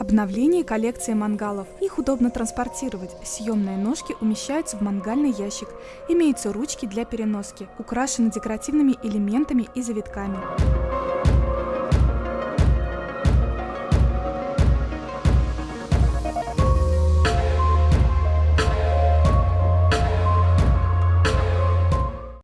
Обновление коллекции мангалов. Их удобно транспортировать. Съемные ножки умещаются в мангальный ящик. Имеются ручки для переноски. Украшены декоративными элементами и завитками.